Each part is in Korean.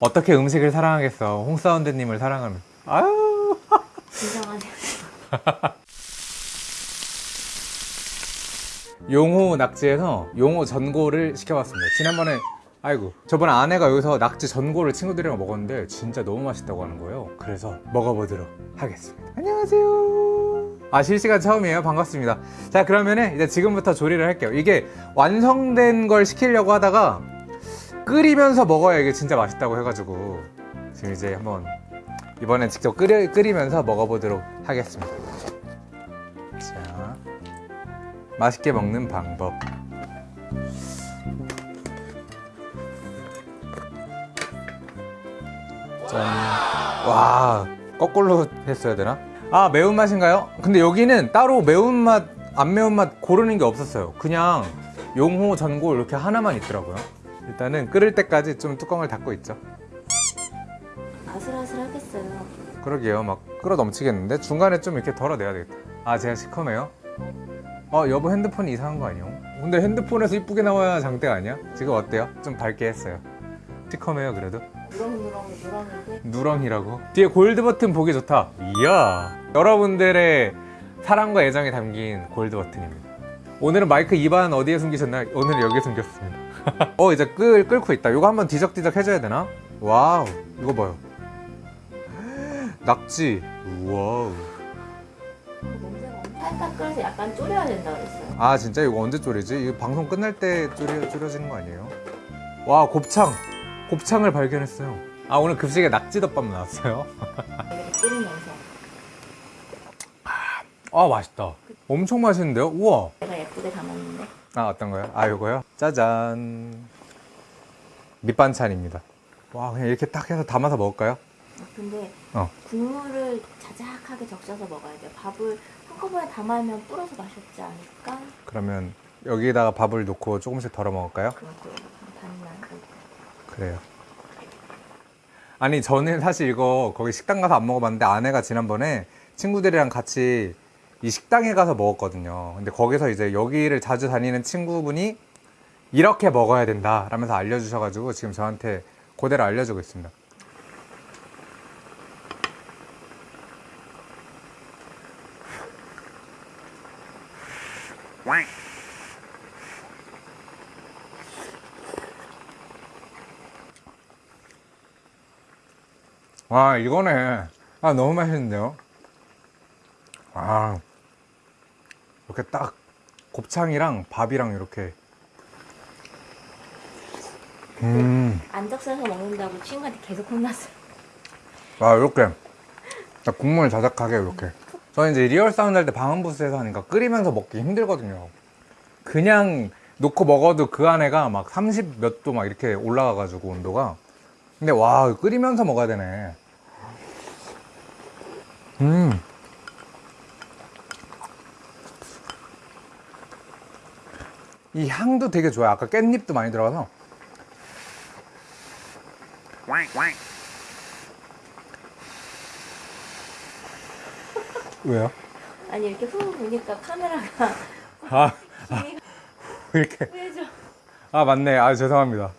어떻게 음식을 사랑하겠어? 홍사운드님을 사랑하면. 아유. 진정하네. 용호 낙지에서 용호 전골을 시켜봤습니다. 지난번에 아이고 저번에 아내가 여기서 낙지 전골을 친구들이랑 먹었는데 진짜 너무 맛있다고 하는 거예요. 그래서 먹어보도록 하겠습니다. 안녕하세요. 아 실시간 처음이에요? 반갑습니다. 자 그러면은 이제 지금부터 조리를 할게요. 이게 완성된 걸 시키려고 하다가 끓이면서 먹어야 이게 진짜 맛있다고 해가지고 지금 이제 한번 이번엔 직접 끓여, 끓이면서 먹어보도록 하겠습니다 자 맛있게 먹는 방법 짠. 와 거꾸로 했어야 되나? 아 매운맛인가요? 근데 여기는 따로 매운맛 안 매운맛 고르는 게 없었어요 그냥 용호 전골 이렇게 하나만 있더라고요 일단은 끓을 때까지 좀 뚜껑을 닫고 있죠 아슬아슬하겠어요. 그러게요 막 끓어 넘치겠는데 중간에 좀 이렇게 덜어내야 되겠다 아 제가 시커매요? 어 여보 핸드폰이 이상한 거 아니에요? 근데 핸드폰에서 이쁘게 나와야 장땡 아니야? 지금 어때요? 좀 밝게 했어요 시커매요 그래도? 누렁누렁 누렁인데 누렁이라고? 뒤에 골드 버튼 보기 좋다 이야 여러분들의 사랑과 애정이 담긴 골드 버튼입니다 오늘은 마이크 이번엔 어디에 숨기셨나요? 오늘은 여기에 숨겼습니다 어 이제 끓, 끓고 있다. 이거 한번 뒤적뒤적 해줘야 되나? 와우 이거 봐요. 낙지. 와우. 살짝 끓여서 약간 졸여야 된다 그랬어요. 아 진짜? 이거 언제 졸이지? 이거 방송 끝날 때 졸여, 졸여지는 거 아니에요? 와 곱창. 곱창을 발견했어요. 아 오늘 급식에 낙지덮밥 나왔어요? 끓이면서. 아 맛있다. 엄청 맛있는데요? 우와. 내가 예쁘게 담았는데 아 어떤 거요? 아 요거요? 짜잔 밑반찬입니다 와 그냥 이렇게 딱 해서 담아서 먹을까요? 아, 근데 어. 국물을 자작하게 적셔서 먹어야 돼요. 밥을 한꺼번에 담으면 불어서 맛이 없지 않을까? 그러면 여기다가 밥을 놓고 조금씩 덜어 먹을까요? 그렇고 반만 그렇고. 그래요 아니 저는 사실 이거 거기 식당 가서 안 먹어봤는데 아내가 지난번에 친구들이랑 같이 이 식당에 가서 먹었거든요. 근데 거기서 이제 여기를 자주 다니는 친구분이 이렇게 먹어야 된다 라면서 알려주셔가지고 지금 저한테 그대로 알려주고 있습니다. 와 이거네. 아 너무 맛있는데요 아 이렇게 딱 곱창이랑 밥이랑 이렇게. 음, 안 적셔서 먹는다고 친구한테 계속 혼났어요. 아 이렇게. 딱 국물 자작하게 이렇게. 저는 이제 리얼 사운드 할 때 방음부스에서 하니까 끓이면서 먹기 힘들거든요. 그냥 놓고 먹어도 그 안에가 막 30 몇 도 막 이렇게 올라가 가지고 온도가. 근데 와 끓이면서 먹어야 되네. 음. 이 향도 되게 좋아요. 아까 깻잎도 많이 들어가서. 왜요? 아니 이렇게 후 보니까 카메라가 아 힘이 이렇게? 후해져. 아 맞네. 아 죄송합니다.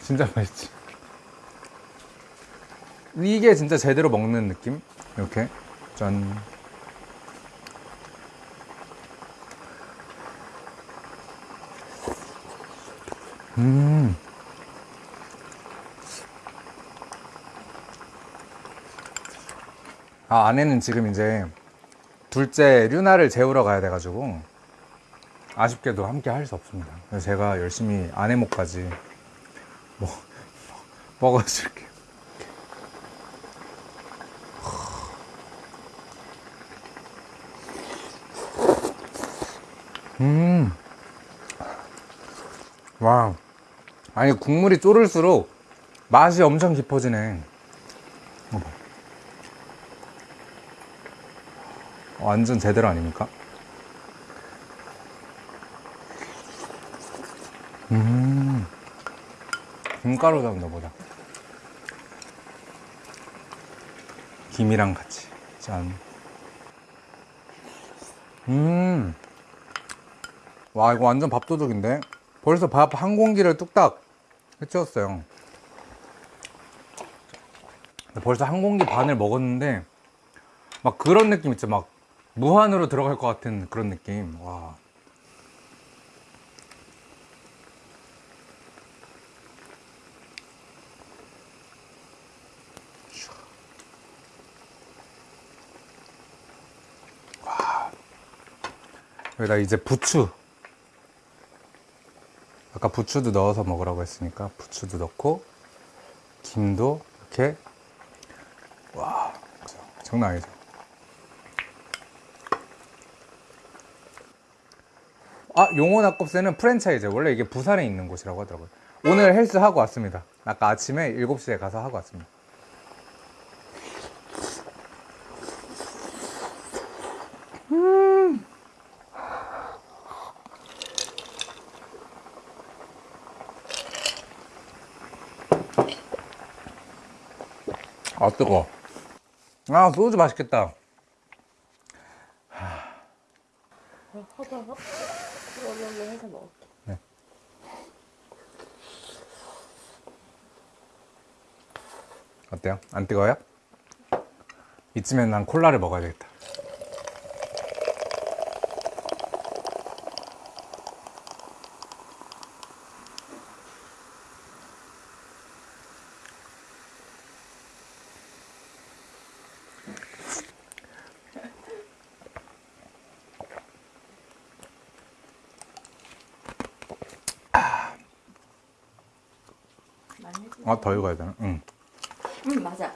진짜 맛있지? 이게 진짜 제대로 먹는 느낌? 이렇게? 짠 음. 아, 아내는 지금 이제 둘째 류나를 재우러 가야 돼가지고 아쉽게도 함께 할 수 없습니다. 그래서 제가 열심히 아내 목까지 뭐, 먹어줄게요. 음, 와, 아니 국물이 졸을수록 맛이 엄청 깊어지네. 어머. 완전 제대로 아닙니까? 음, 김가루 잡나 보다. 김이랑 같이. 짠. 음. 와, 이거 완전 밥도둑인데? 벌써 밥 한 공기를 뚝딱 해치웠어요. 벌써 한 공기 반을 먹었는데 막 그런 느낌 있죠. 막 무한으로 들어갈 것 같은 그런 느낌. 와. 여기다 이제 부추 아까 부추도 넣어서 먹으라고 했으니까 부추도 넣고 김도 이렇게. 와 장난 아니죠. 아 용호 낙곱새는 프랜차이즈. 원래 이게 부산에 있는 곳이라고 하더라고요. 오늘 헬스 하고 왔습니다. 아까 아침에 7시에 가서 하고 왔습니다 아 뜨거 아 소주 맛있겠다 먹을게. 어때요? 안 뜨거워요? 이쯤엔 난 콜라를 먹어야 되겠다 아 더 익어야 되나? 응. 응 맞아.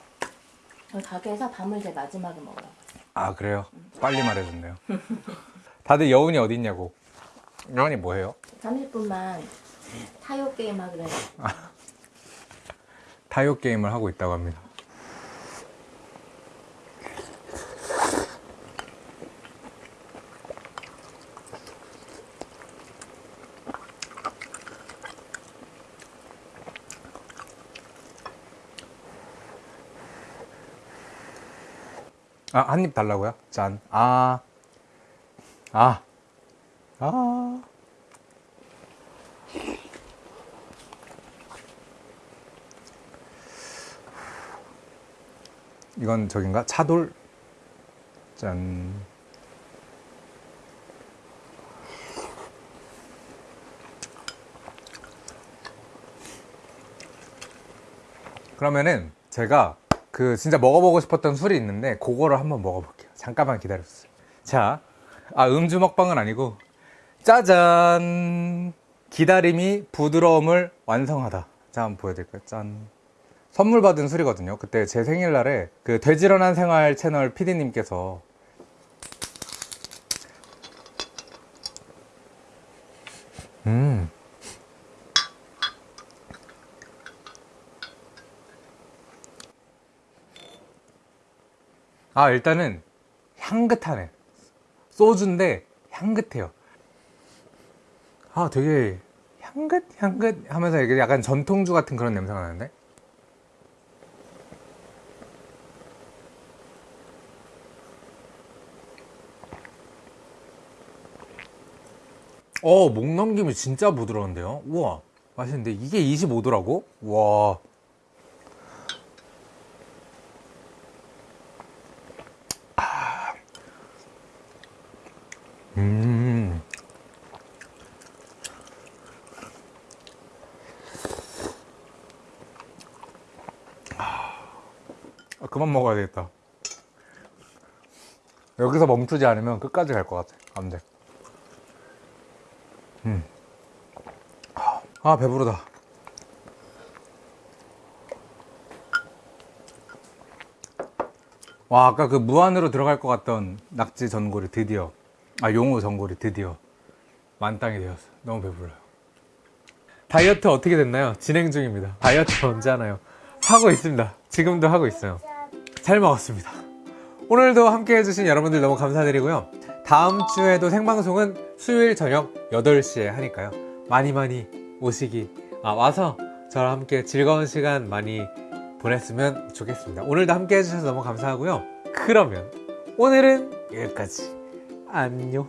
저희 가게에서 밤을 제일 마지막에 먹으라고. 아 그래요? 빨리 말해줬네요 다들 여운이 어디 있냐고 여운이 뭐해요? 30분만 타요 게임 하기로 했어. 타요 게임을 하고 있다고 합니다 아, 한 입 달라고요? 짠. 아. 아. 아. 이건 저긴가? 차돌? 짠. 그러면은 제가 그 진짜 먹어보고 싶었던 술이 있는데 그거를 한번 먹어볼게요. 잠깐만 기다려주세요. 자, 아 음주 먹방은 아니고 짜잔 기다림이 부드러움을 완성하다. 자 한번 보여드릴까요? 짠. 선물 받은 술이거든요. 그때 제 생일날에 그 돼지런한 생활 채널 PD님께서 음. 아 일단은 향긋하네. 소주인데 향긋해요. 아 되게 향긋 향긋 하면서 이게 약간 전통주 같은 그런 냄새가 나는데. 어, 목 넘김이 진짜 부드러운데요? 우와, 맛있는데 이게 25도라고? 와. 음. 아, 그만 먹어야 되겠다. 여기서 멈추지 않으면 끝까지 갈 것 같아. 안 돼. 아 배부르다 와 아까 그 무한으로 들어갈 것 같던 낙지 전골이 드디어 아 용호 전골이 드디어 만땅이 되었어. 너무 배불러요. 다이어트 어떻게 됐나요? 진행 중입니다. 다이어트 언제 하나요? 하고 있습니다. 지금도 하고 있어요. 잘 먹었습니다. 오늘도 함께 해주신 여러분들 너무 감사드리고요. 다음 주에도 생방송은 수요일 저녁 8시에 하니까요. 많이 많이 오시기 아, 와서 저랑 함께 즐거운 시간 많이 보냈으면 좋겠습니다. 오늘도 함께 해주셔서 너무 감사하고요. 그러면 오늘은 여기까지 안녕